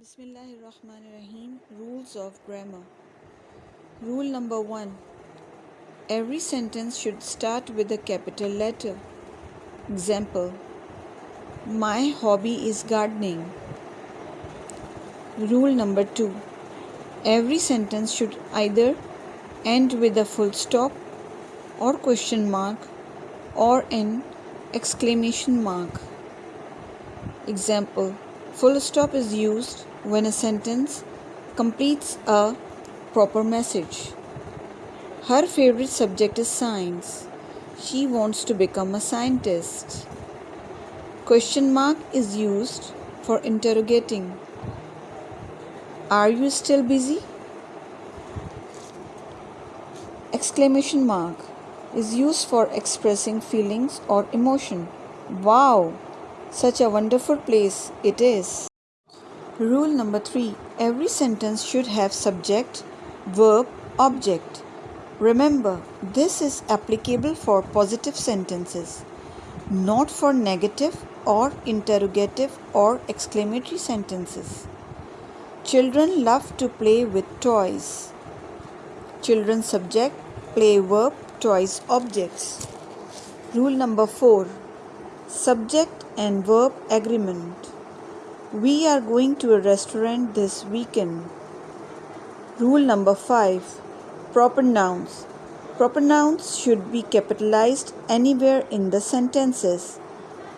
Bismillahirrahmanirrahim. Rules of grammar. Rule number one Every sentence should start with a capital letter. Example My hobby is gardening. Rule number two Every sentence should either end with a full stop or question mark or an exclamation mark. Example Full stop is used when a sentence completes a proper message. Her favorite subject is science. She wants to become a scientist. Question mark is used for interrogating. Are you still busy? Exclamation mark is used for expressing feelings or emotion. Wow! Such a wonderful place it is. Rule number 3 Every sentence should have subject, verb, object. Remember, this is applicable for positive sentences, not for negative or interrogative or exclamatory sentences. Children love to play with toys. Children subject, play verb, toys objects. Rule number 4 Subject and verb agreement. We are going to a restaurant this weekend. Rule number 5 Proper nouns. Proper nouns should be capitalized anywhere in the sentences.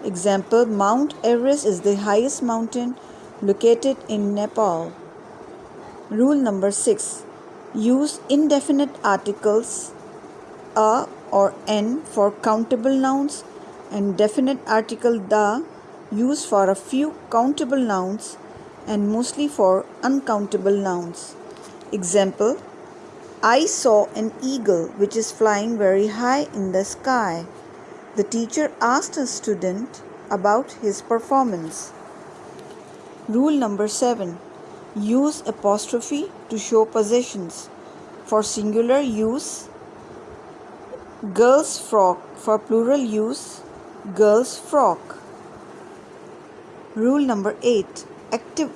Example Mount Everest is the highest mountain located in Nepal. Rule number 6 Use indefinite articles a or n for countable nouns and definite article the used for a few countable nouns and mostly for uncountable nouns. Example I saw an eagle which is flying very high in the sky. The teacher asked a student about his performance. Rule number 7 Use apostrophe to show possessions. For singular use, girl's frock. For plural use, girl's frock. Rule number 8 Active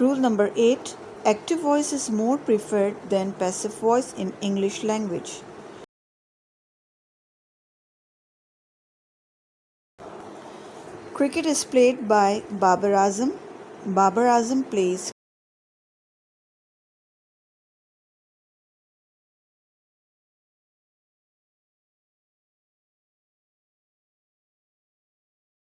Rule number 8 Active voice is more preferred than passive voice in English language. Cricket is played by Babar Azam. Babar Azam plays